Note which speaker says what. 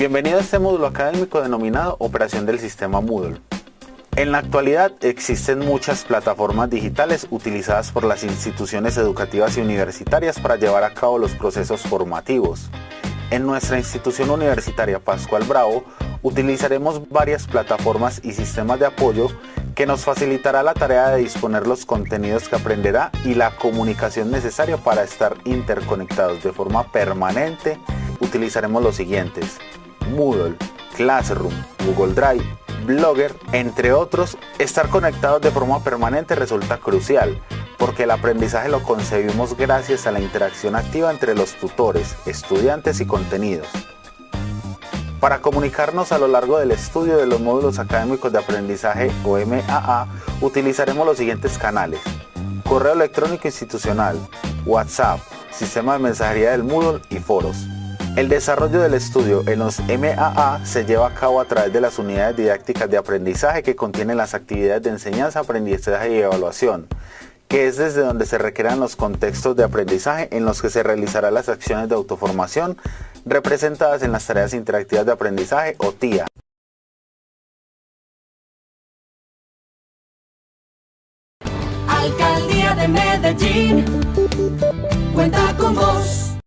Speaker 1: Bienvenido a este módulo académico denominado Operación del Sistema Moodle. En la actualidad existen muchas plataformas digitales utilizadas por las instituciones educativas y universitarias para llevar a cabo los procesos formativos. En nuestra institución universitaria Pascual Bravo utilizaremos varias plataformas y sistemas de apoyo que nos facilitará la tarea de disponer los contenidos que aprenderá y la comunicación necesaria para estar interconectados de forma permanente. Utilizaremos los siguientes. Moodle, Classroom, Google Drive, Blogger, entre otros, estar conectados de forma permanente resulta crucial, porque el aprendizaje lo concebimos gracias a la interacción activa entre los tutores, estudiantes y contenidos. Para comunicarnos a lo largo del estudio de los módulos académicos de aprendizaje o MAA, utilizaremos los siguientes canales. Correo electrónico institucional, WhatsApp, sistema de mensajería del Moodle y foros. El desarrollo del estudio en los MAA se lleva a cabo a través de las unidades didácticas de aprendizaje que contienen las actividades de enseñanza, aprendizaje y evaluación, que es desde donde se requieran los contextos de aprendizaje en los que se realizarán las acciones de autoformación representadas en las tareas interactivas de aprendizaje o TIA.
Speaker 2: Alcaldía de Medellín cuenta con vos.